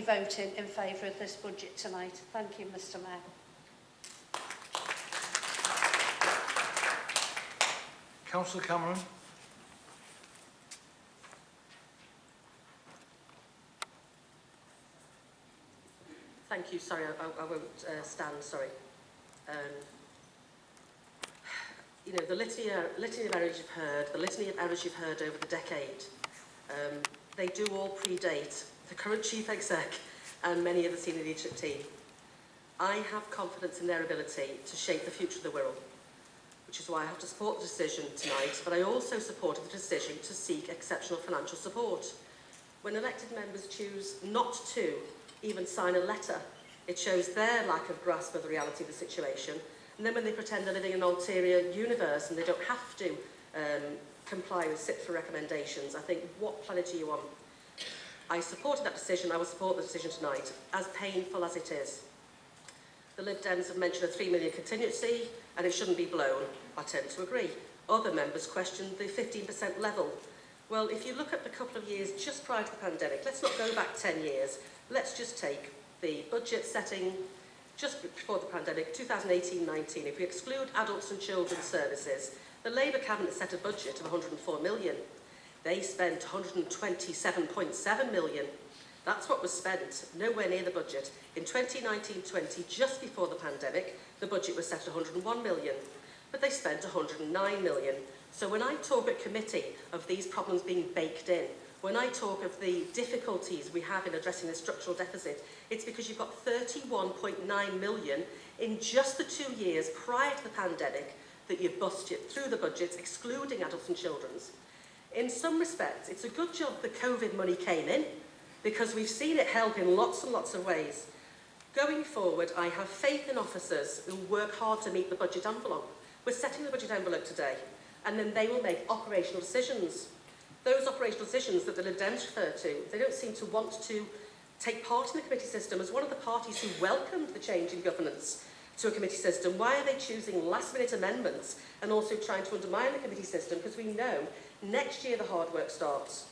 be voting in favour of this budget tonight. Thank you, Mr Mayor. Councillor Cameron. Thank you. Sorry, I, I, I won't uh, stand. Sorry. Um, you know, the litany, uh, litany of errors you've heard, the litany of errors you've heard over the decade, um, they do all predate the current Chief Exec and many of the senior leadership team. I have confidence in their ability to shape the future of the Wirral, which is why I have to support the decision tonight, but I also supported the decision to seek exceptional financial support. When elected members choose not to even sign a letter, it shows their lack of grasp of the reality of the situation, and then when they pretend they're living in an ulterior universe and they don't have to um, comply with SIPFA recommendations, I think, what planet are you on? I supported that decision, I will support the decision tonight, as painful as it is. The Lib Dems have mentioned a 3 million contingency and it shouldn't be blown. I tend to agree. Other members questioned the 15% level. Well, if you look at the couple of years just prior to the pandemic, let's not go back 10 years. Let's just take the budget setting just before the pandemic, 2018-19. If we exclude adults and children's services, the Labour Cabinet set a budget of 104 million. They spent 127.7 million. That's what was spent, nowhere near the budget. In 2019-20, just before the pandemic, the budget was set at 101 million, but they spent 109 million. So when I talk at committee of these problems being baked in, when I talk of the difficulties we have in addressing the structural deficit, it's because you've got 31.9 million in just the two years prior to the pandemic that you've busted through the budgets, excluding adults and children's. In some respects, it's a good job the COVID money came in, because we've seen it help in lots and lots of ways. Going forward, I have faith in officers who work hard to meet the budget envelope. We're setting the budget envelope today, and then they will make operational decisions. Those operational decisions that the Lib Dems refer to, they don't seem to want to take part in the committee system as one of the parties who welcomed the change in governance to a committee system. Why are they choosing last minute amendments and also trying to undermine the committee system? Because we know next year the hard work starts.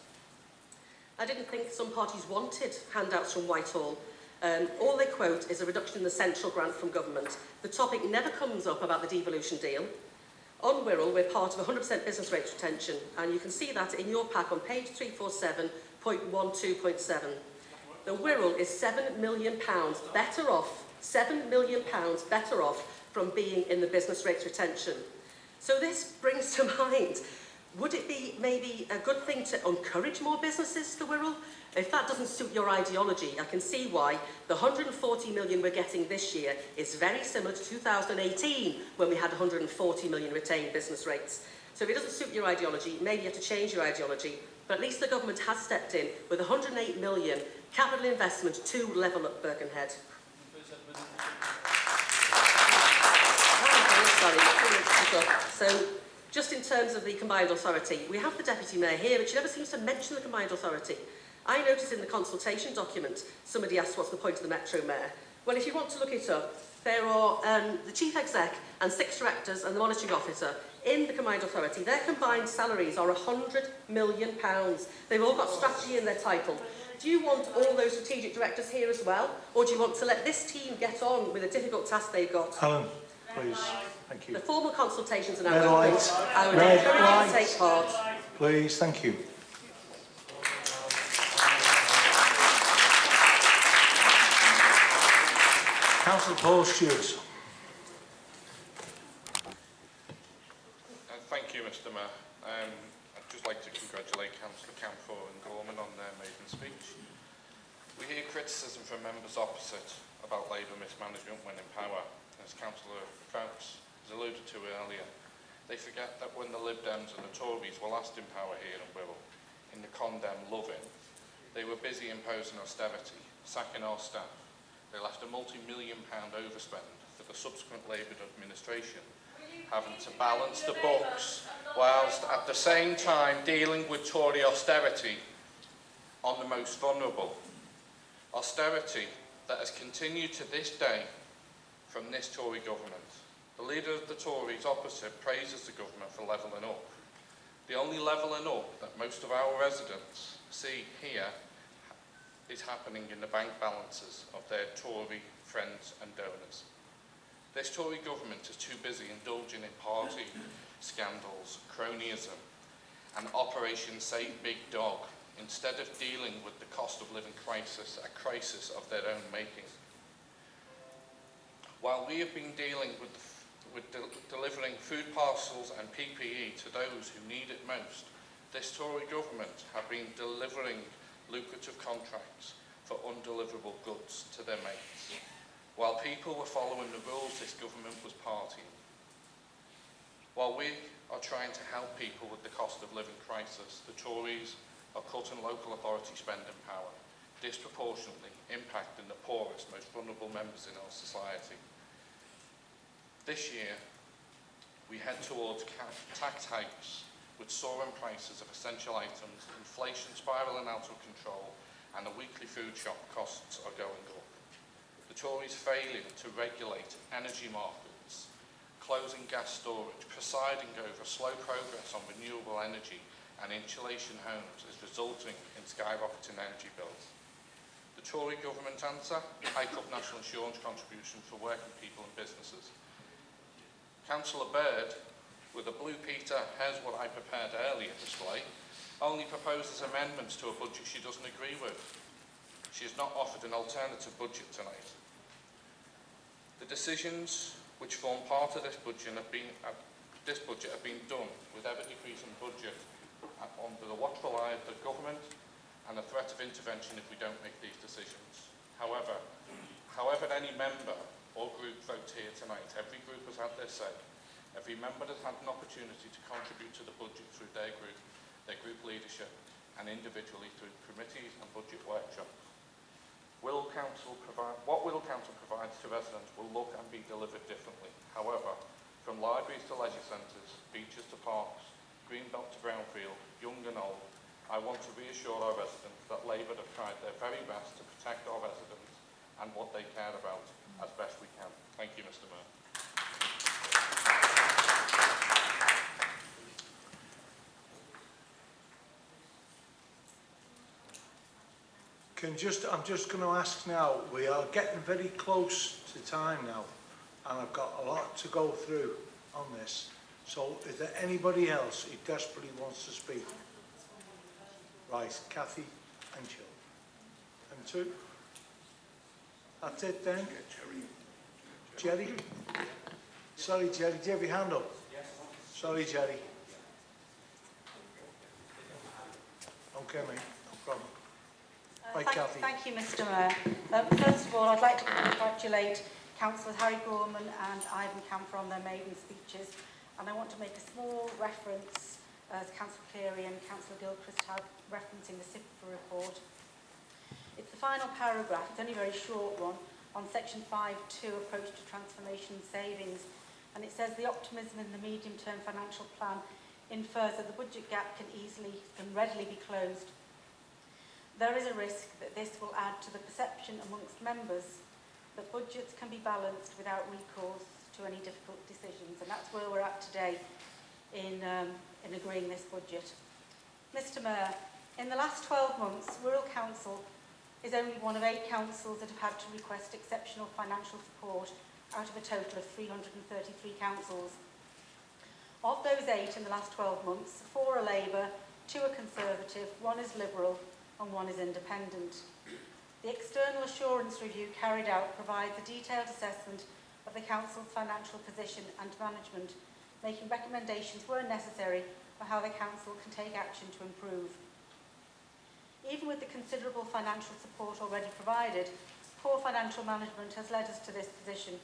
I didn't think some parties wanted handouts from Whitehall. Um, all they quote is a reduction in the central grant from government. The topic never comes up about the devolution deal. On Wirral, we're part of 100% business rates retention, and you can see that in your pack on page 347.12.7. The Wirral is £7 million better off, £7 million better off from being in the business rates retention. So this brings to mind would it be maybe a good thing to encourage more businesses to Wirral? If that doesn't suit your ideology, I can see why the 140 million we're getting this year is very similar to 2018 when we had 140 million retained business rates. So if it doesn't suit your ideology, maybe you have to change your ideology. But at least the government has stepped in with 108 million capital investment to level up Birkenhead. Sorry, so just in terms of the combined authority, we have the Deputy Mayor here, but she never seems to mention the combined authority. I noticed in the consultation document, somebody asked what's the point of the Metro Mayor. Well, if you want to look it up, there are um, the Chief Exec and six directors and the monitoring officer in the combined authority. Their combined salaries are £100 million. Pounds. They've all got strategy in their title. Do you want all those strategic directors here as well? Or do you want to let this team get on with the difficult task they've got? Alan. Please. Thank you. The formal consultations are now Red open. light. I would Red encourage light. you to take part. Please, thank you. Councillor Paul Stewart. Uh, thank you, Mr Mayor. Um, I'd just like to congratulate Councillor Camphor and Gorman on their maiden speech. We hear criticism from members opposite about Labour mismanagement when in power, as Councillor Crouch has alluded to earlier. They forget that when the Lib Dems and the Tories were last in power here in Wirral, in the condemn loving, they were busy imposing austerity, sacking our staff. They left a multi-million pound overspend for the subsequent Labour administration, having to balance the books whilst at the same time dealing with Tory austerity on the most vulnerable. Austerity that has continued to this day from this Tory government. The leader of the Tories opposite praises the government for levelling up. The only levelling up that most of our residents see here is happening in the bank balances of their Tory friends and donors. This Tory government is too busy indulging in party scandals, cronyism and Operation Save Big Dog instead of dealing with the cost of living crisis, a crisis of their own making. While we have been dealing with, with del delivering food parcels and PPE to those who need it most, this Tory government have been delivering lucrative contracts for undeliverable goods to their mates. While people were following the rules, this government was partying. While we are trying to help people with the cost of living crisis, the Tories are cutting local authority spending power, disproportionately impacting the poorest, most vulnerable members in our society. This year, we head towards tax hikes with soaring prices of essential items, inflation spiralling out of control, and the weekly food shop costs are going up. The Tories failing to regulate energy markets, closing gas storage, presiding over slow progress on renewable energy and insulation homes is resulting in skyrocketing energy bills. Tory government answer, hike up national insurance contribution for working people and businesses. Councillor Bird, with a Blue Peter, here's what I prepared earlier display, only proposes amendments to a budget she doesn't agree with. She has not offered an alternative budget tonight. The decisions which form part of this budget have been, uh, this budget have been done with ever-decreasing budget uh, under the watchful eye of the government and the threat of intervention if we don't make these decisions. However, however any member or group vote here tonight, every group has had their say. Every member has had an opportunity to contribute to the budget through their group, their group leadership, and individually through committees and budget workshops. Will council provide, what will council provide to residents will look and be delivered differently. However, from libraries to leisure centres, beaches to parks, greenbelt to brownfield, young and old, I want to reassure our residents that Labour have tried their very best to protect our residents and what they care about as best we can. Thank you, Mr Mayor. Can just, I'm just going to ask now, we are getting very close to time now, and I've got a lot to go through on this. So is there anybody else who desperately wants to speak? Right, Kathy and Jill. And two? That's it then? Jerry? Jerry? Sorry, Jerry, do you have your hand up? Yes. Sorry, Jerry. Okay, mate, no problem. Uh, Right, thank, Cathy. thank you, Mr Mayor. Um, first of all, I'd like to congratulate Councillors Harry Gorman and Ivan Camper on their maiden speeches. And I want to make a small reference, as Councillor Cleary and Councillor Gilchrist have referencing the CIPFA report. It's the final paragraph, it's only a very short one, on section 5.2 approach to transformation and savings and it says the optimism in the medium-term financial plan infers that the budget gap can easily and readily be closed. There is a risk that this will add to the perception amongst members that budgets can be balanced without recourse to any difficult decisions and that's where we're at today. In, um, in agreeing this budget. Mr Mayor, in the last 12 months, Wirral Council is only one of eight councils that have had to request exceptional financial support out of a total of 333 councils. Of those eight in the last 12 months, four are Labour, two are Conservative, one is Liberal and one is Independent. The external assurance review carried out provides a detailed assessment of the Council's financial position and management, making recommendations where necessary for how the Council can take action to improve. Even with the considerable financial support already provided, poor financial management has led us to this position.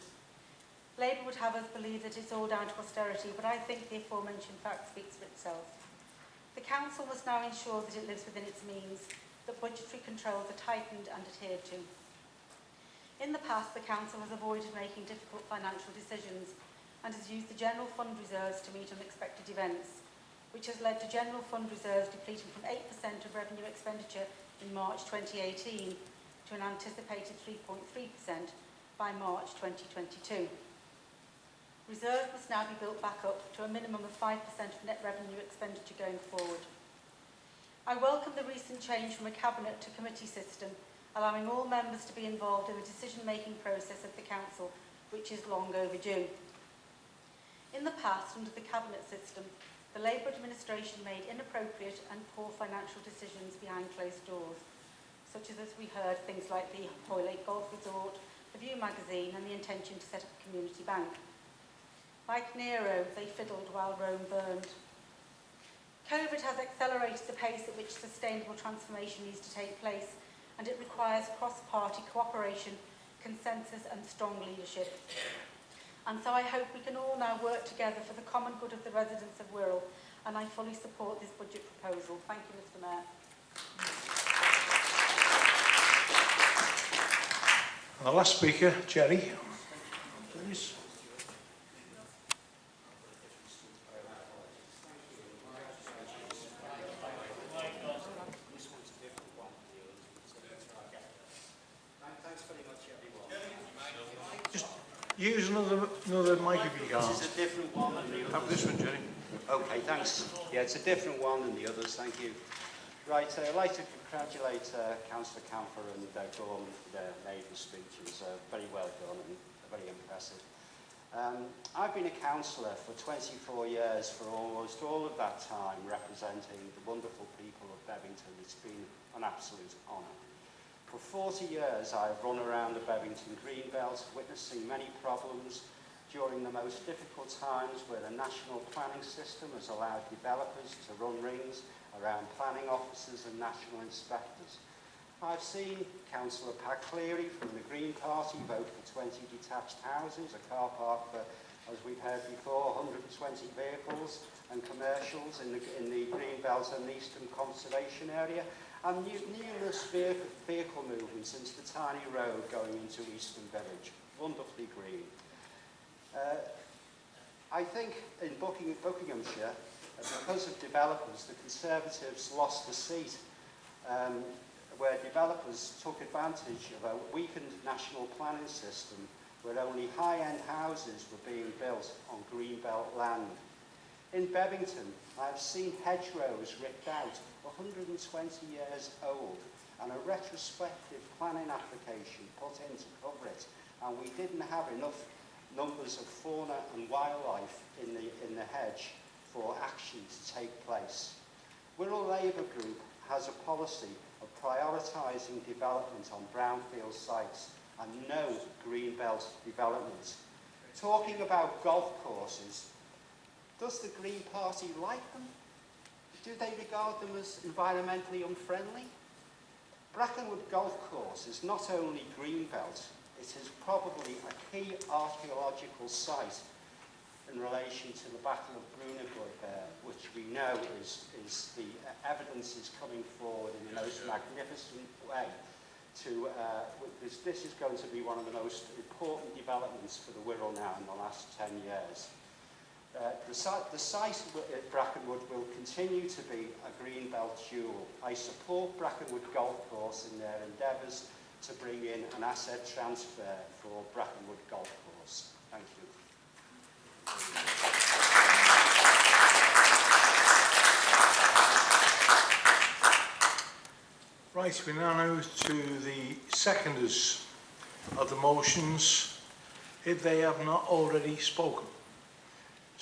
Labour would have us believe that it's all down to austerity, but I think the aforementioned fact speaks for itself. The Council must now ensure that it lives within its means, that budgetary controls are tightened and adhered to. In the past, the Council has avoided making difficult financial decisions and has used the general fund reserves to meet unexpected events, which has led to general fund reserves depleting from 8% of revenue expenditure in March 2018 to an anticipated 3.3% by March 2022. Reserves must now be built back up to a minimum of 5% of net revenue expenditure going forward. I welcome the recent change from a cabinet to committee system, allowing all members to be involved in the decision-making process of the Council, which is long overdue. In the past, under the cabinet system, the Labour administration made inappropriate and poor financial decisions behind closed doors, such as, as we heard, things like the Hoylake Golf Resort, the View magazine and the intention to set up a community bank. Like Nero, they fiddled while Rome burned. COVID has accelerated the pace at which sustainable transformation needs to take place, and it requires cross-party cooperation, consensus and strong leadership. And so I hope we can all now work together for the common good of the residents of Wirral. And I fully support this budget proposal. Thank you, Mr Mayor. And the last speaker, Jerry. Please. Use another, another mic if you can. This is a different one than the others. Have this one, Jerry. Okay, thanks. Yeah, it's a different one than the others. Thank you. Right, uh, I'd like to congratulate uh, Councillor Camphor and uh, Gorman for their maiden speeches. Uh, very well done and very impressive. Um, I've been a councillor for 24 years for almost all of that time representing the wonderful people of Bevington. It's been an absolute honour. For 40 years I have run around the Bevington Greenbelt witnessing many problems during the most difficult times where the national planning system has allowed developers to run rings around planning officers and national inspectors. I've seen Councillor Pat Cleary from the Green Party vote for 20 detached houses, a car park for, as we've heard before, 120 vehicles and commercials in the, in the Green Belt and Eastern Conservation Area. And nu numerous vehicle, movements into the tiny road going into Eastham Village. Wonderfully green. Uh, I think in Bucking, Buckinghamshire, because of developers, the Conservatives lost the seat um, where developers took advantage of a weakened national planning system where only high-end houses were being built on greenbelt land. In Bevington, I have seen hedgerows ripped out, 120 years old, and a retrospective planning application put in to cover it, and we didn't have enough numbers of fauna and wildlife in the, in the hedge for action to take place. Wirral Labour Group has a policy of prioritising development on brownfield sites and no green belt development. Talking about golf courses, does the Green Party like them? Do they regard them as environmentally unfriendly? Brackenwood Golf Course is not only greenbelt, it is probably a key archaeological site in relation to the Battle of Brunanburh there, which we know is, is the uh, evidence is coming forward in the most magnificent way to, uh, this, this is going to be one of the most important developments for the Wirral now in the last 10 years. Uh, the, site, the site at Brackenwood will continue to be a green belt jewel. I support Brackenwood Golf Course in their endeavours to bring in an asset transfer for Brackenwood Golf Course. Thank you. Right, we now move to the seconders of the motions if they have not already spoken.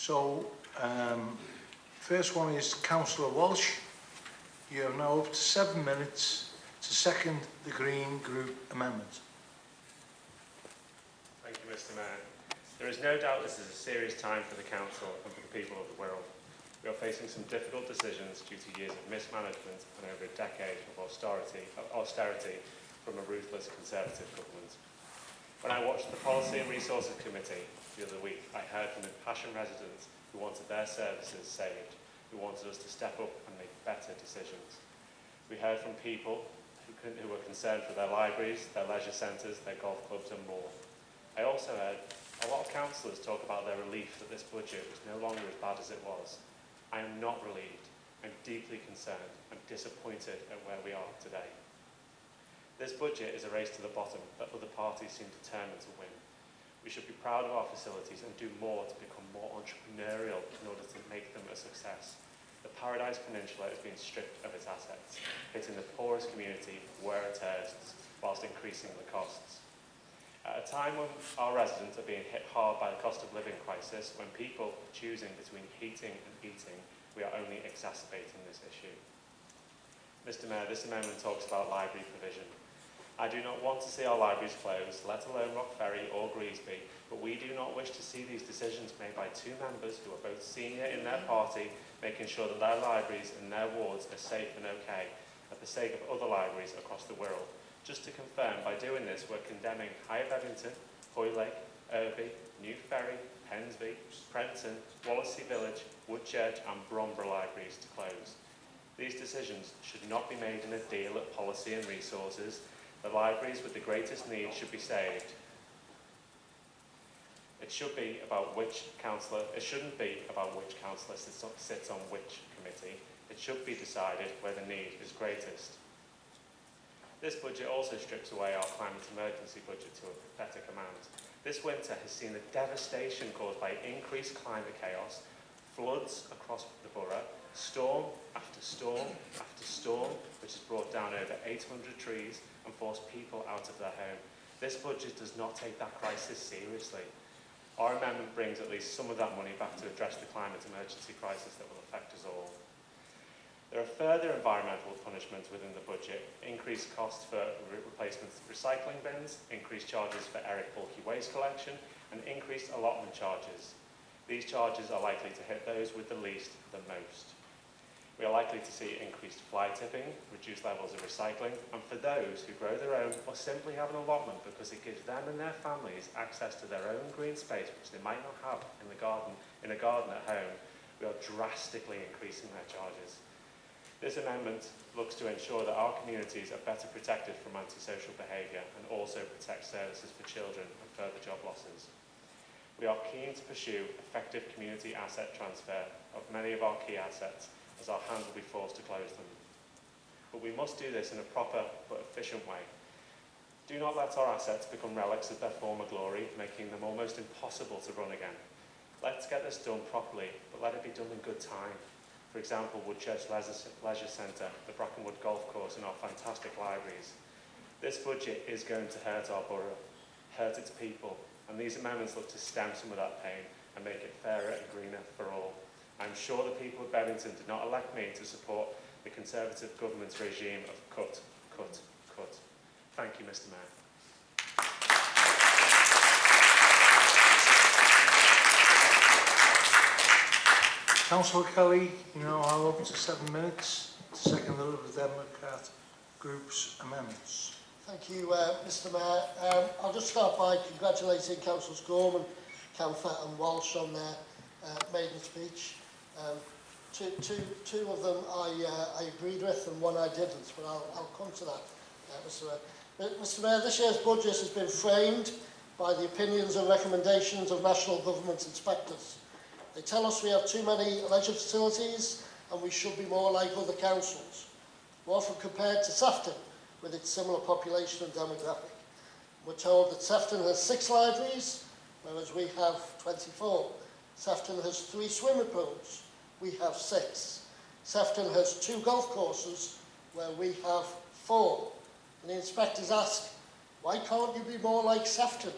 So, um, first one is Councillor Walsh. You have now up to seven minutes to second the Green Group amendment. Thank you, Mr Mayor. There is no doubt this is a serious time for the Council and for the people of the Wirral. We are facing some difficult decisions due to years of mismanagement and over a decade of austerity, of austerity from a ruthless Conservative government. When I watched the Policy and Resources Committee the other week, I heard from impassioned residents who wanted their services saved, who wanted us to step up and make better decisions. We heard from people who, could, who were concerned for their libraries, their leisure centres, their golf clubs and more. I also heard a lot of councillors talk about their relief that this budget was no longer as bad as it was. I am not relieved. I'm deeply concerned. I'm disappointed at where we are today. This budget is a race to the bottom that other parties seem determined to win. We should be proud of our facilities and do more to become more entrepreneurial in order to make them a success. The Paradise Peninsula is being stripped of its assets, hitting the poorest community where it tears, whilst increasing the costs. At a time when our residents are being hit hard by the cost of living crisis, when people are choosing between heating and eating, we are only exacerbating this issue. Mr Mayor, this amendment talks about library provision. I do not want to see our libraries closed, let alone Rock Ferry or Greasby, but we do not wish to see these decisions made by two members who are both senior in their party, making sure that their libraries and their wards are safe and okay, at the sake of other libraries across the Wirral. Just to confirm, by doing this, we're condemning High Bebington, Hoylake, Irby, New Ferry, Pensby, Prenton, Wallasey Village, Woodchurch and Bromborough libraries to close. These decisions should not be made in a deal at policy and resources. The libraries with the greatest need should be saved. It should be about which councillor, it shouldn't be about which councillor sits on, sits on which committee. It should be decided where the need is greatest. This budget also strips away our climate emergency budget to a pathetic amount. This winter has seen the devastation caused by increased climate chaos, floods across the borough, storm after storm after storm, which has brought down over 800 trees and forced people out of their home. This budget does not take that crisis seriously. Our amendment brings at least some of that money back to address the climate emergency crisis that will affect us all. There are further environmental punishments within the budget, increased costs for re replacement recycling bins, increased charges for Eric bulky waste collection, and increased allotment charges. These charges are likely to hit those with the least the most. We are likely to see increased fly tipping, reduced levels of recycling, and for those who grow their own or simply have an allotment because it gives them and their families access to their own green space which they might not have in the garden in a garden at home, we are drastically increasing their charges. This amendment looks to ensure that our communities are better protected from antisocial behaviour and also protect services for children and further job losses. We are keen to pursue effective community asset transfer of many of our key assets as our hands will be forced to close them. But we must do this in a proper but efficient way. Do not let our assets become relics of their former glory, making them almost impossible to run again. Let's get this done properly, but let it be done in good time. For example, Woodchurch Leisure, Centre, the Brackenwood Golf Course and our fantastic libraries. This budget is going to hurt our borough, hurt its people, and these amendments look to stem some of that pain and make it fairer and greener for all. I'm sure the people of Bebington did not elect me to support the Conservative government's regime of cut, cut, cut. Thank you, Mr Mayor. Councillor Kelly, you know, I'll open to seven minutes to second the Liberal Democrat group's amendments. Thank you, uh, Mr Mayor. Um, I'll just start by congratulating Councillors Gorman, Camphor and Walsh on their uh, maiden speech. Um, two, two, two of them I, uh, I agreed with and one I didn't, but I'll, I'll come to that, uh, Mr Mayor. Uh, but, Mr Mayor, this year's budget has been framed by the opinions and recommendations of national government inspectors. They tell us we have too many leisure facilities and we should be more like other councils. We're often compared to Sefton with its similar population and demographic. We're told that Sefton has six libraries, whereas we have 24. Sefton has three swimming pools, we have six. Sefton has two golf courses, where we have four. And the inspectors ask, why can't you be more like Sefton?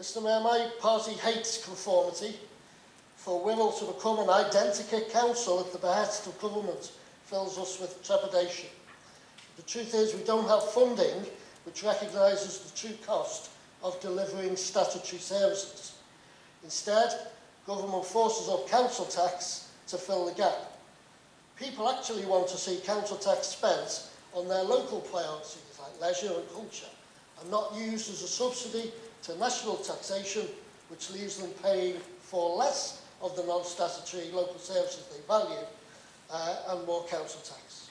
Mr Mayor, my party hates conformity. For Wirral to become an identikit council at the behest of government fills us with trepidation. The truth is we don't have funding which recognises the true cost of delivering statutory services. Instead, government forces up council tax to fill the gap. People actually want to see council tax spent on their local priorities like leisure and culture and not used as a subsidy to national taxation which leaves them paying for less of the non-statutory local services they value uh, and more council tax.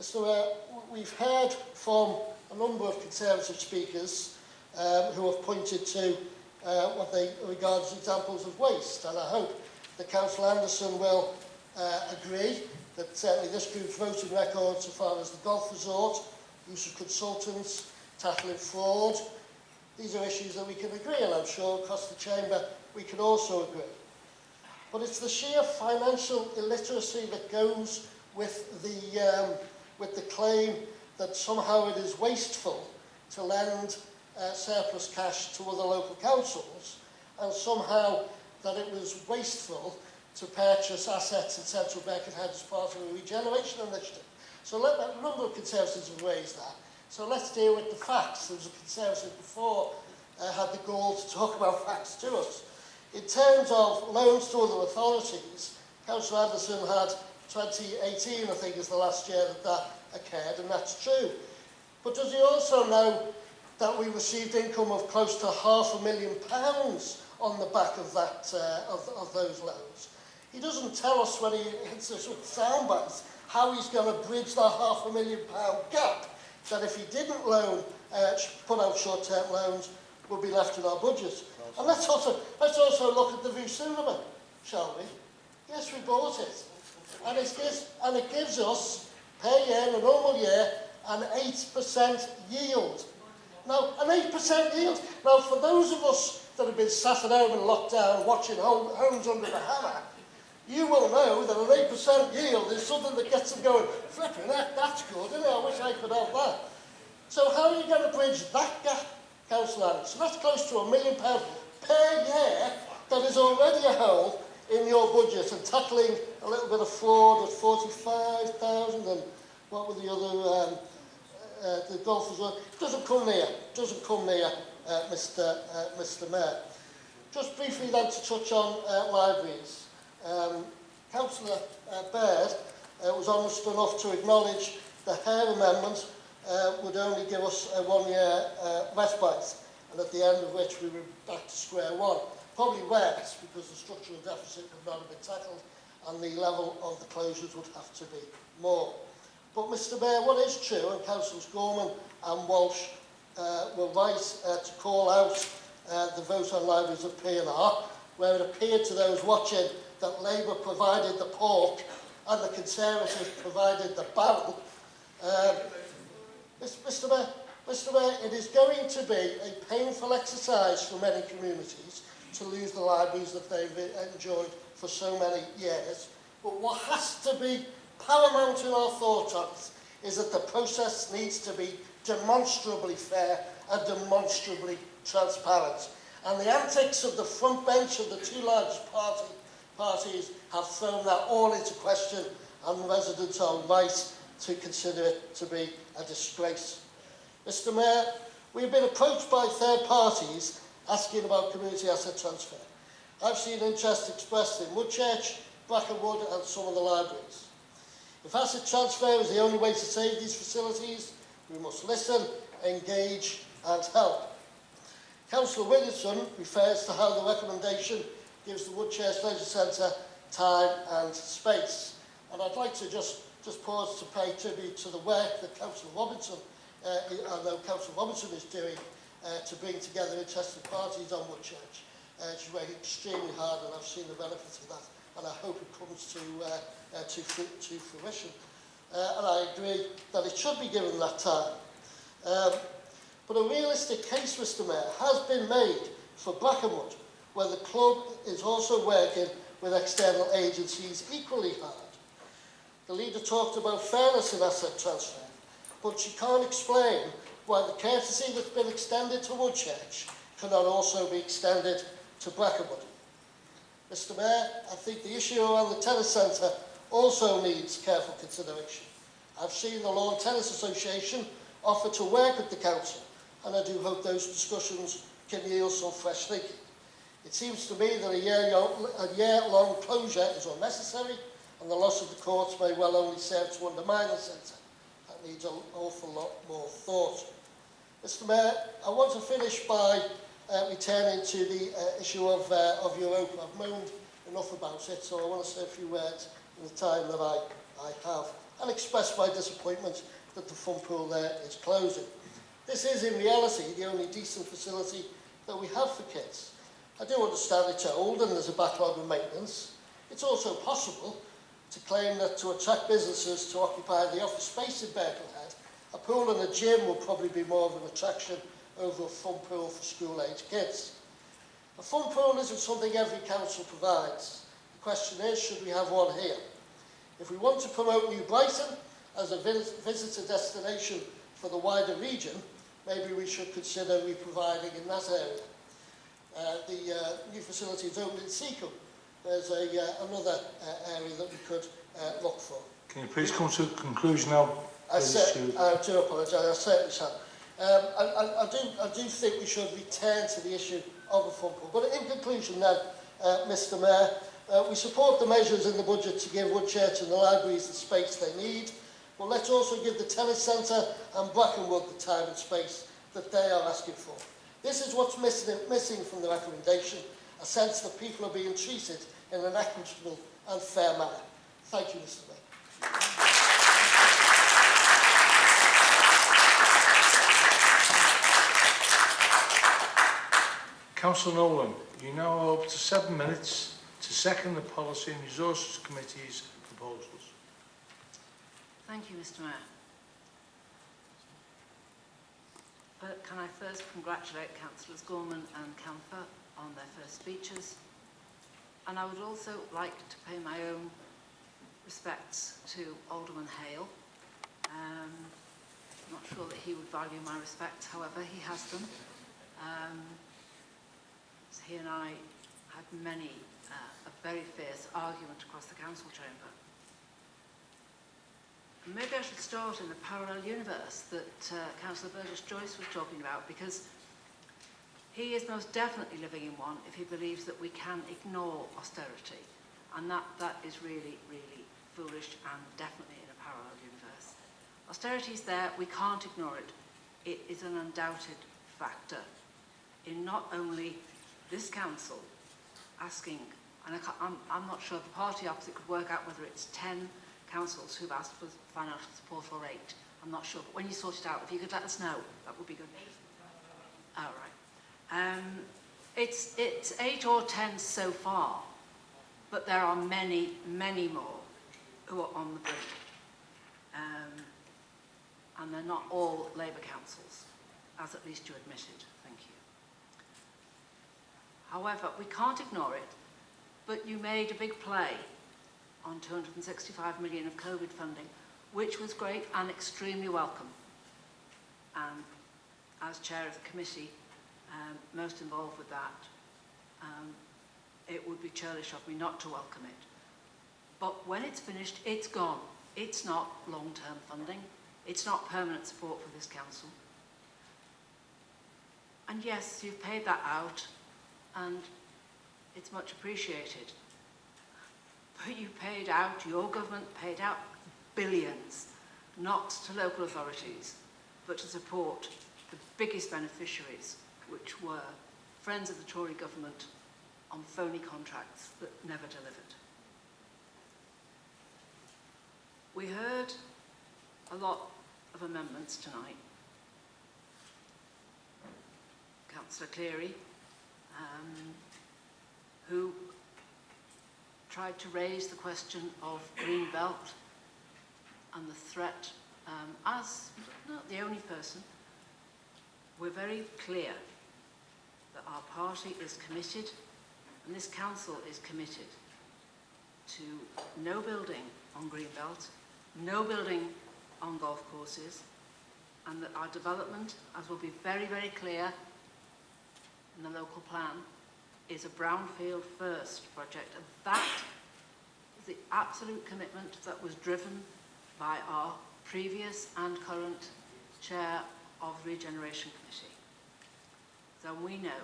Mr Mayor, uh, we've heard from a number of Conservative speakers um, who have pointed to uh, what they regard as examples of waste. And I hope the Council Anderson will uh, agree that certainly this group's voting record so far as the golf resort, use of consultants, tackling fraud, these are issues that we can agree and I'm sure across the chamber we can also agree. But it's the sheer financial illiteracy that goes with the, um, with the claim that somehow it is wasteful to lend uh, surplus cash to other local councils and somehow that it was wasteful to purchase assets in Central Birkenhead as part of a regeneration initiative. So let, a number of Conservatives have raised that. So let's deal with the facts. There was a Conservative before uh, had the gall to talk about facts to us. In terms of loans to other authorities, Council Anderson had 2018, I think, is the last year that that occurred, and that's true. But does he also know that we received income of close to half a million pounds on the back of that uh, of, of those loans? He doesn't tell us when he hits us with sound bites how he's going to bridge that half a million pound gap that if he didn't loan, uh, put out short-term loans, would be left in our budget. And let's also, let's also look at the Vue Cinema, shall we? Yes, we bought it. And it gives, and it gives us, per year, in a normal year, an 8% yield. Now, an 8% yield. Now, for those of us that have been sat at home in lockdown watching home, Homes Under the Hammer, you will know that an 8% yield is something that gets them going, flipping, that, that's good, isn't it? I wish I could have that. So how are you going to bridge that gap, Councillor Adams? So that's close to a million pounds per year that is already a hole in your budget and tackling a little bit of fraud at 45,000 and what were the other, um, uh, the golfers were. Doesn't come near, doesn't come near, uh, Mr. Uh, Mr. Mayor. Just briefly then to touch on uh, libraries. Um, Councillor uh, Baird uh, was honest enough to acknowledge the Hare Amendment uh, would only give us a one-year uh, respite, and at the end of which we were back to square one. Probably worse, because the structural deficit would not have been tackled, and the level of the closures would have to be more. But Mr Mayor, what is true, and Councillors Gorman and Walsh uh, were right uh, to call out uh, the vote on libraries of PNR, where it appeared to those watching that Labour provided the pork and the Conservatives provided the barrel. Um, Mr Mayor, Mr Mayor, it is going to be a painful exercise for many communities to lose the libraries that they've enjoyed for so many years. But what has to be Paramount in our thought ups is that the process needs to be demonstrably fair and demonstrably transparent. And the antics of the front bench of the two largest party, parties have thrown that all into question and residents are right to consider it to be a disgrace. Mr Mayor, we have been approached by third parties asking about community asset transfer. I've seen interest expressed in Woodchurch, Brackenwood and some of the libraries. If asset transfer is the only way to save these facilities, we must listen, engage and help. Councillor Williamson refers to how the recommendation gives the Woodchurch Leisure Centre time and space. And I'd like to just, just pause to pay tribute to the work that Councillor Robinson, uh, I know Councillor Robinson is doing uh, to bring together interested parties on Woodchurch. Uh, she's working extremely hard and I've seen the benefits of that and I hope it comes to, uh, uh, to, to fruition. Uh, and I agree that it should be given that time. Um, but a realistic case, Mr Mayor, has been made for Brackenwood, where the club is also working with external agencies equally hard. The leader talked about fairness in asset transfer, but she can't explain why the courtesy that's been extended to Woodchurch cannot also be extended to Brackenwood. Mr Mayor, I think the issue around the tennis centre also needs careful consideration. I've seen the Lawn Tennis Association offer to work with the council, and I do hope those discussions can yield some fresh thinking. It seems to me that a year-long a year long closure is unnecessary, and the loss of the courts may well only serve to undermine the centre. That needs an awful lot more thought. Mr Mayor, I want to finish by uh, we turn into the uh, issue of, uh, of Europa. I've moaned enough about it, so I want to say a few words in the time that I, I have and express my disappointment that the fun pool there is closing. This is in reality the only decent facility that we have for kids. I do understand it's old and there's a backlog of maintenance. It's also possible to claim that to attract businesses to occupy the office space in Birkenhead, a pool and a gym will probably be more of an attraction over a fun pool for school-age kids. A fun pool isn't something every council provides. The question is, should we have one here? If we want to promote New Brighton as a vis visitor destination for the wider region, maybe we should consider re-providing in that area. Uh, the uh, new facility is opened in Seacombe. There's a, uh, another uh, area that we could uh, look for. Can you please come to a conclusion now? I. I do apologise, I certainly shall. Um, and, and I, do, I do think we should return to the issue of a fund pool. But in conclusion then, uh, Mr Mayor, uh, we support the measures in the budget to give Woodchurch and the libraries the space they need, but let's also give the telecentre and Brackenwood the time and space that they are asking for. This is what's missing, missing from the recommendation, a sense that people are being treated in an equitable and fair manner. Thank you, Mr Mayor. Councillor Nolan, you now have up to seven minutes to second the Policy and Resources Committee's proposals. Thank you, Mr Mayor. But can I first congratulate Councillors Gorman and Camphor on their first speeches. And I would also like to pay my own respects to Alderman Hale. Um, I'm not sure that he would value my respects, however, he has them. Um, he and I had many, uh, a very fierce argument across the council chamber. And Maybe I should start in the parallel universe that uh, Councillor Burgess Joyce was talking about because he is most definitely living in one if he believes that we can ignore austerity. And that, that is really, really foolish and definitely in a parallel universe. Austerity is there, we can't ignore it. It is an undoubted factor in not only this council asking, and I can't, I'm, I'm not sure the party opposite could work out whether it's 10 councils who've asked for financial support or eight. I'm not sure, but when you sort it out, if you could let us know, that would be good. All right. Um, it's, it's eight or ten so far, but there are many, many more who are on the brink. Um, and they're not all Labour councils, as at least you admitted. However, we can't ignore it, but you made a big play on 265 million of COVID funding, which was great and extremely welcome. And as chair of the committee, um, most involved with that, um, it would be churlish of me not to welcome it. But when it's finished, it's gone. It's not long-term funding. It's not permanent support for this council. And yes, you've paid that out, and it's much appreciated. But you paid out, your government paid out billions, not to local authorities, but to support the biggest beneficiaries, which were friends of the Tory government on phony contracts that never delivered. We heard a lot of amendments tonight. Councillor Cleary, um, who tried to raise the question of green belt and the threat um, as not the only person. We're very clear that our party is committed and this council is committed to no building on green belt, no building on golf courses and that our development, as will be very, very clear in the local plan, is a brownfield first project and that is the absolute commitment that was driven by our previous and current chair of Regeneration Committee. So we know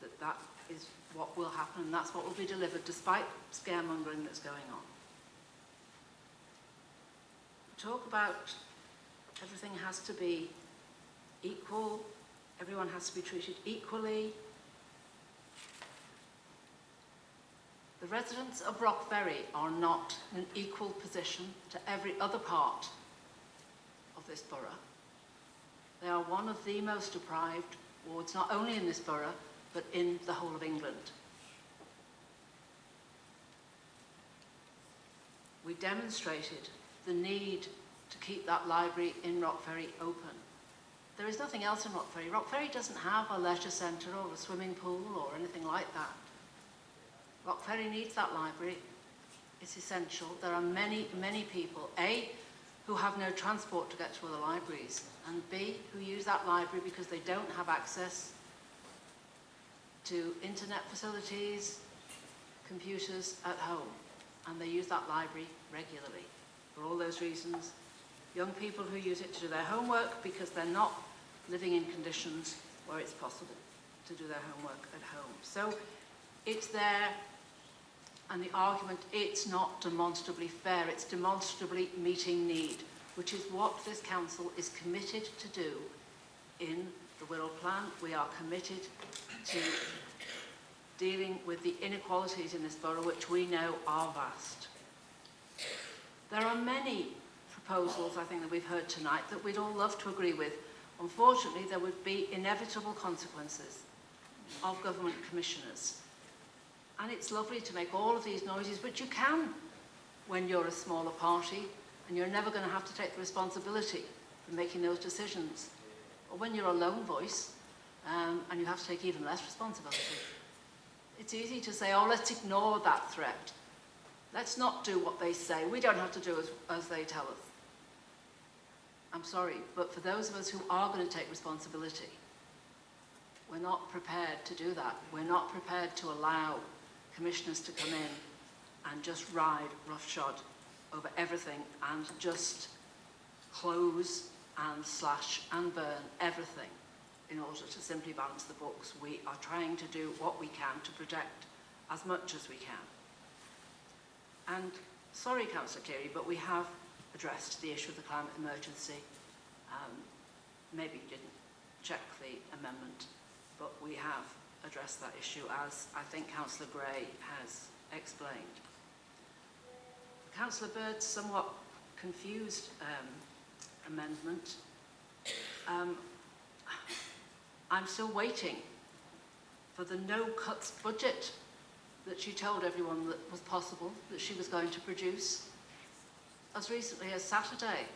that that is what will happen and that's what will be delivered despite scaremongering that's going on. Talk about everything has to be equal, everyone has to be treated equally, The residents of Rockferry are not in an equal position to every other part of this borough. They are one of the most deprived wards, not only in this borough, but in the whole of England. We demonstrated the need to keep that library in Rockferry open. There is nothing else in Rock Ferry. Rock Ferry doesn't have a leisure centre or a swimming pool or anything like that. Rock Ferry needs that library. It's essential. There are many, many people, A, who have no transport to get to other libraries, and B, who use that library because they don't have access to internet facilities, computers at home, and they use that library regularly. For all those reasons, young people who use it to do their homework because they're not living in conditions where it's possible to do their homework at home. So it's there, and the argument, it's not demonstrably fair, it's demonstrably meeting need, which is what this council is committed to do in the Wirral Plan. We are committed to dealing with the inequalities in this borough, which we know are vast. There are many proposals, I think, that we've heard tonight that we'd all love to agree with. Unfortunately, there would be inevitable consequences of government commissioners. And it's lovely to make all of these noises, but you can when you're a smaller party and you're never going to have to take the responsibility for making those decisions. Or when you're a lone voice um, and you have to take even less responsibility. It's easy to say, oh, let's ignore that threat. Let's not do what they say. We don't have to do as, as they tell us. I'm sorry, but for those of us who are going to take responsibility, we're not prepared to do that. We're not prepared to allow commissioners to come in and just ride roughshod over everything and just close and slash and burn everything in order to simply balance the books. We are trying to do what we can to protect as much as we can. And sorry, Councillor Cleary, but we have addressed the issue of the climate emergency. Um, maybe you didn't check the amendment, but we have addressed that issue as I think Councillor Gray has explained. Councillor Bird's somewhat confused um, amendment. Um, I'm still waiting for the no-cuts budget that she told everyone that was possible, that she was going to produce. As recently as Saturday,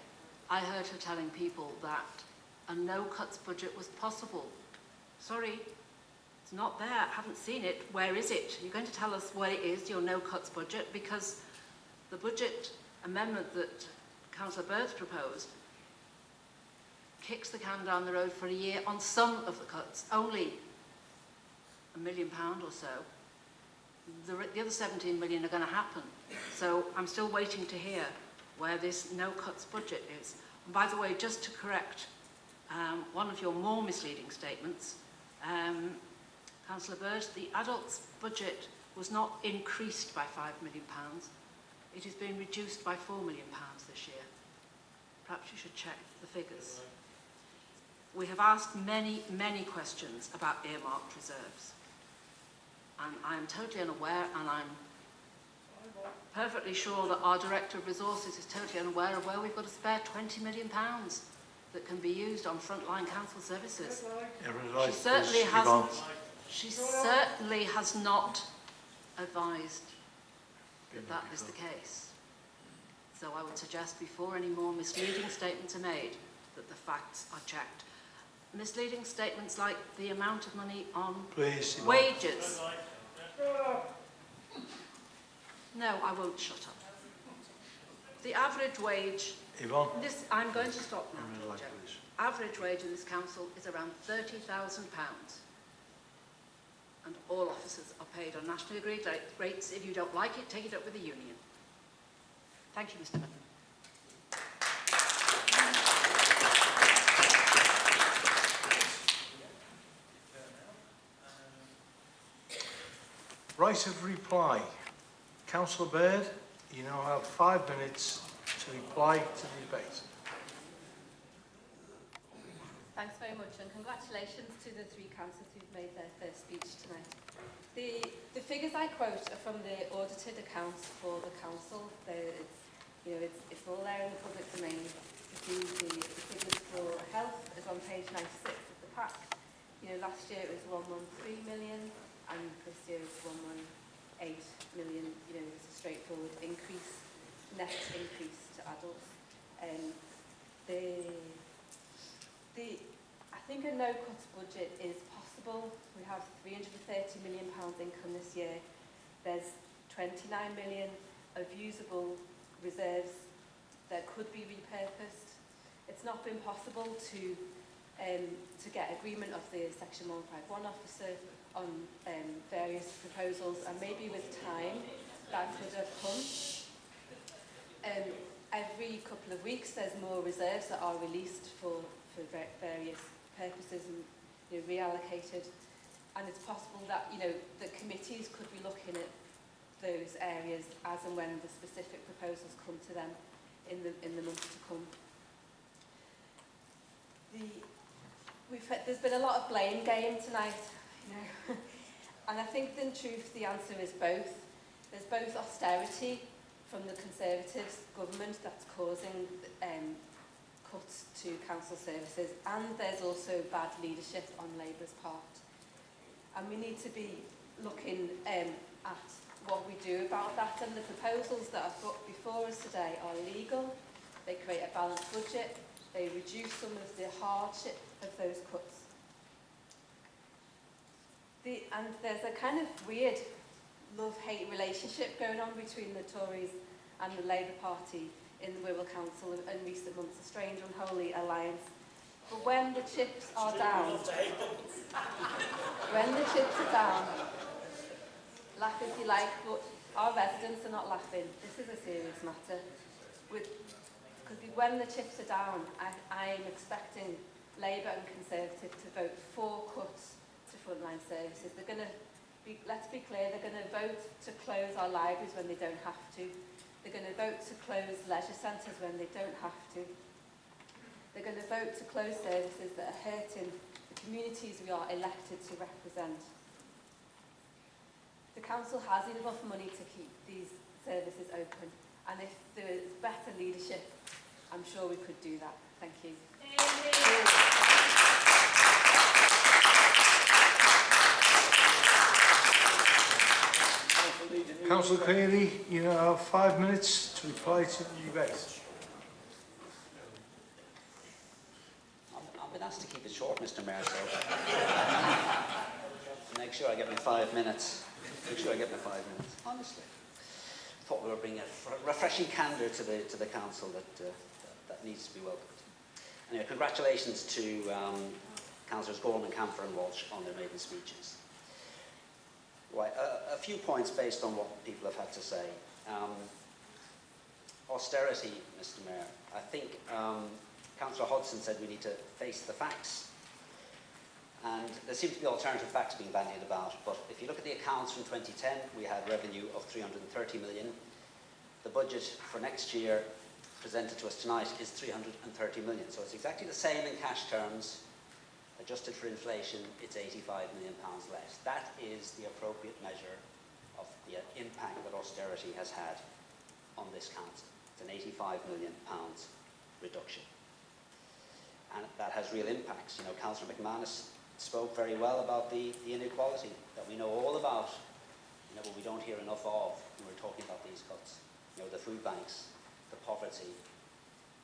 I heard her telling people that a no-cuts budget was possible. Sorry, it's not there, I haven't seen it. Where is it? You're going to tell us where it is, your no-cuts budget, because the budget amendment that Councillor Birds proposed kicks the can down the road for a year on some of the cuts, only a million pound or so. The, the other 17 million are going to happen. So I'm still waiting to hear where this no cuts budget is. And by the way, just to correct um, one of your more misleading statements, um, Councillor Bird, the adults budget was not increased by £5 million. It has been reduced by £4 million this year. Perhaps you should check the figures. We have asked many, many questions about earmarked reserves. And I'm totally unaware, and I'm perfectly sure that our Director of Resources is totally unaware of where we've got a spare £20 million pounds that can be used on frontline council services. She certainly hasn't, she certainly has not advised that that is the case. So I would suggest before any more misleading statements are made, that the facts are checked. Misleading statements like the amount of money on Please, Yvonne. wages. No, I won't shut up. The average wage, Yvonne, this, I'm going to stop now, like Average wage in this council is around £30,000. And all officers are paid on nationally agreed rates. If you don't like it, take it up with the union. Thank you, Mr Mutton. Right of reply. Councillor Bird, you now have five minutes to reply to the debate. Thanks very much and congratulations to the three councillors who've made their first speech tonight. The, the figures I quote are from the audited accounts for the council. It's, you know, it's, it's all there in the public domain. You see the, the figures for health is on page 96 of the pack. You know, last year it was 113 million and this year it's 118 million. You know, it's a straightforward increase, net increase to adults. Um, the The, I think a no-cuts budget is possible. We have 330 million pounds income this year. There's 29 million of usable reserves that could be repurposed. It's not been possible to um, to get agreement of the Section 151 officer on um, various proposals, and maybe with time that could have come. um, every couple of weeks there's more reserves that are released for, for various purposes and you know, reallocated. And it's possible that you know the committees could be looking at those areas as and when the specific proposals come to them in the, in the months to come. The, we've, there's been a lot of blame game tonight, you know. and I think in truth the answer is both. There's both austerity from the Conservative government that's causing um, cuts to council services and there's also bad leadership on Labour's part. And we need to be looking um, at what we do about that and the proposals that are put before us today are legal, they create a balanced budget, they reduce some of the hardship of those cuts. The, and there's a kind of weird love-hate relationship going on between the Tories and the Labour Party in the Wirral Council in recent months, a strange unholy alliance. But when the chips are down, when the chips are down, laugh if you like, but our residents are not laughing. This is a serious matter. With, because when the chips are down, I, I'm expecting Labour and Conservative to vote for cuts to frontline services. They're going to be, let's be clear, they're going to vote to close our libraries when they don't have to. They're going to vote to close leisure centres when they don't have to. They're going to vote to close services that are hurting the communities we are elected to represent. The council has enough money to keep these services open and if there is better leadership, I'm sure we could do that. Thank you. Thank you. Councillor Cleary, you have five minutes to reply to the debate. I've been asked to keep it short, Mr Mayor, so... Make sure I get my five minutes. Make sure I get my five minutes. Honestly. I Thought we were bringing a refreshing candour to the, to the council that, uh, that needs to be welcomed. Anyway, congratulations to um, Councillors Gorman, Camphor and Walsh on their maiden speeches. Right, a, a few points based on what people have had to say. Um, austerity, Mr Mayor. I think um, Councillor Hodgson said we need to face the facts. And there seem to be alternative facts being bandied about, but if you look at the accounts from 2010, we had revenue of 330 million. The budget for next year presented to us tonight is 330 million. So it's exactly the same in cash terms. Adjusted for inflation, it's 85 million pounds less. That is the appropriate measure of the impact that austerity has had on this council. It's an 85 million pounds reduction. And that has real impacts. You know, Councillor McManus spoke very well about the, the inequality that we know all about, you know, but we don't hear enough of when we're talking about these cuts. You know, the food banks, the poverty,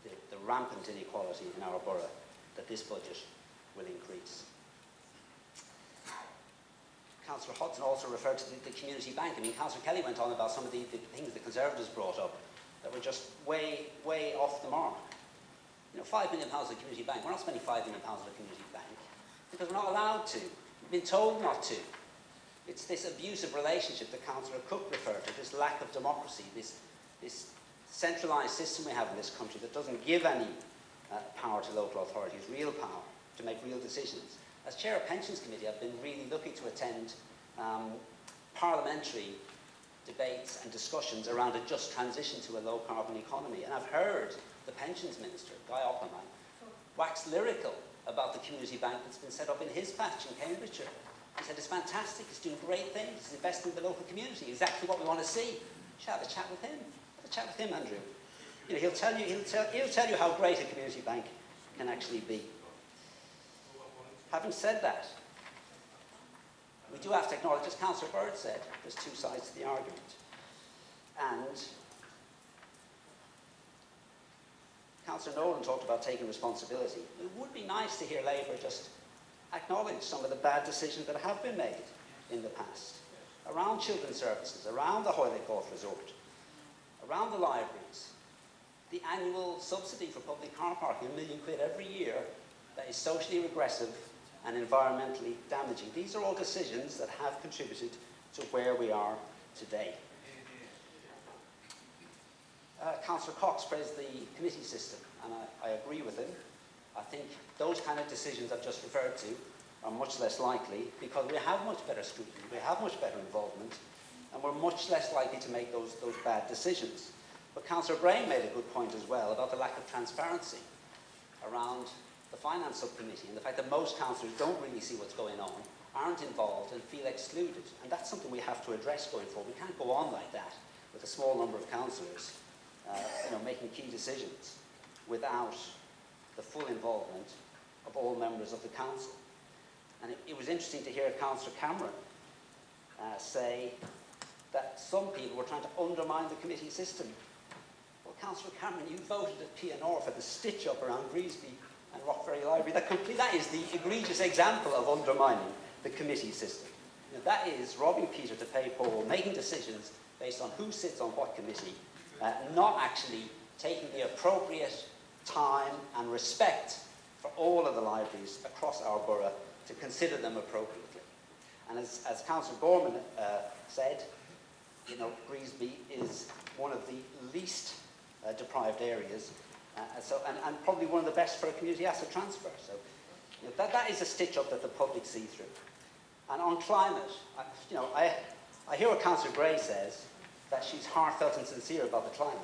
the, the rampant inequality in our borough that this budget will increase. Councillor Hudson also referred to the, the community bank. I mean, Councillor Kelly went on about some of the, the things the Conservatives brought up that were just way, way off the mark. You know, five million pounds of the community bank. We're not spending five million pounds of the community bank because we're not allowed to. We've been told not to. It's this abusive relationship that Councillor Cook referred to, this lack of democracy, this, this centralised system we have in this country that doesn't give any uh, power to local authorities, real power, to make real decisions. As Chair of Pensions Committee, I've been really lucky to attend um, parliamentary debates and discussions around a just transition to a low-carbon economy. And I've heard the Pensions Minister, Guy Opperman, wax lyrical about the community bank that's been set up in his patch in Cambridgeshire. He said, it's fantastic, it's doing great things, it's investing in the local community, exactly what we want to see. Should have a chat with him. Have a chat with him, Andrew. You know, he'll tell you, he'll tell, he'll tell you how great a community bank can actually be. Having said that, we do have to acknowledge, as Councillor Bird said, there's two sides to the argument. And Councillor Nolan talked about taking responsibility. It would be nice to hear Labour just acknowledge some of the bad decisions that have been made in the past around children's services, around the Hoylake Golf Resort, around the libraries, the annual subsidy for public car parking, a million quid every year, that is socially regressive and environmentally damaging. These are all decisions that have contributed to where we are today. Uh, Councillor Cox praised the committee system, and I, I agree with him. I think those kind of decisions I've just referred to are much less likely because we have much better scrutiny, we have much better involvement, and we're much less likely to make those, those bad decisions. But Councillor Brain made a good point as well about the lack of transparency around the Finance Subcommittee and the fact that most councillors don't really see what's going on, aren't involved and feel excluded. And that's something we have to address going forward. We can't go on like that with a small number of councillors uh, you know, making key decisions without the full involvement of all members of the council. And it, it was interesting to hear Councillor Cameron uh, say that some people were trying to undermine the committee system. Well, Councillor Cameron, you voted at P&R for the stitch-up around Greasby Rockberry Library. That, complete, that is the egregious example of undermining the committee system. Now, that is robbing Peter to pay Paul, making decisions based on who sits on what committee, uh, not actually taking the appropriate time and respect for all of the libraries across our borough to consider them appropriately. And as, as Councillor Gorman uh, said, you know, Greasby is one of the least uh, deprived areas uh, so, and, and probably one of the best for a community asset transfer. So you know, that, that is a stitch-up that the public see through. And on climate, I, you know, I, I hear what Councillor Gray says, that she's heartfelt and sincere about the climate.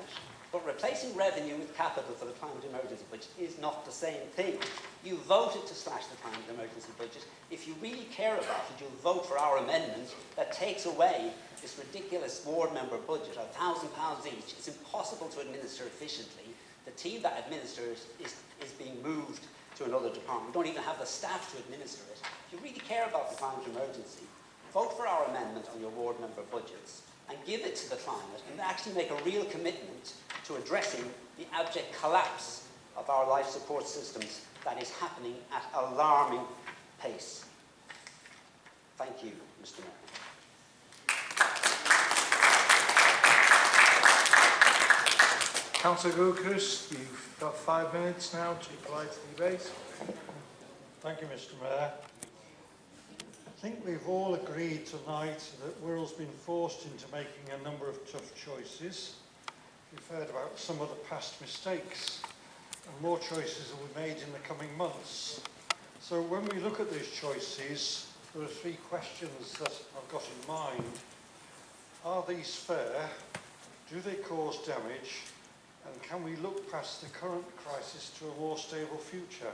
But replacing revenue with capital for the climate emergency budget is not the same thing. You voted to slash the climate emergency budget. If you really care about it, you'll vote for our amendment that takes away this ridiculous ward member budget of £1,000 each. It's impossible to administer efficiently. The team that administers is, is being moved to another department. We don't even have the staff to administer it. If you really care about the climate emergency, vote for our amendment on your ward member budgets and give it to the climate and actually make a real commitment to addressing the abject collapse of our life support systems that is happening at alarming pace. Thank you, Mr Mayor. Councillor Gilchrist, you've got five minutes now to reply to the debate. Thank you, Mr Mayor. I think we've all agreed tonight that Wirral's been forced into making a number of tough choices. We've heard about some of the past mistakes and more choices will be made in the coming months. So when we look at these choices, there are three questions that I've got in mind. Are these fair? Do they cause damage? And can we look past the current crisis to a more stable future?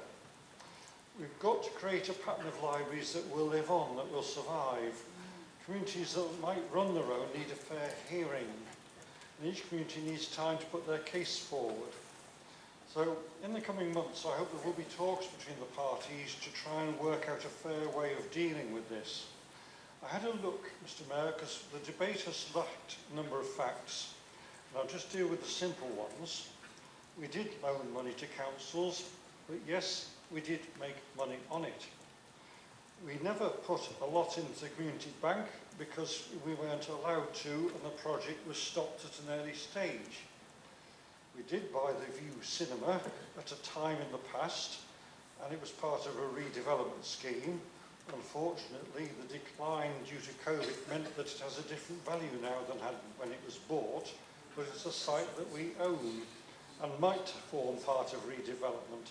We've got to create a pattern of libraries that will live on, that will survive. Communities that might run their own need a fair hearing. And each community needs time to put their case forward. So in the coming months, I hope there will be talks between the parties to try and work out a fair way of dealing with this. I had a look, Mr Mayor, because the debate has lacked a number of facts. And I'll just deal with the simple ones. We did loan money to councils, but yes, we did make money on it. We never put a lot into the community bank because we weren't allowed to and the project was stopped at an early stage. We did buy the View Cinema at a time in the past and it was part of a redevelopment scheme. Unfortunately, the decline due to COVID meant that it has a different value now than had when it was bought but it's a site that we own and might form part of redevelopment.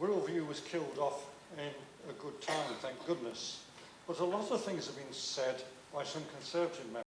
Wirral was killed off in a good time, thank goodness, but a lot of things have been said by some Conservative members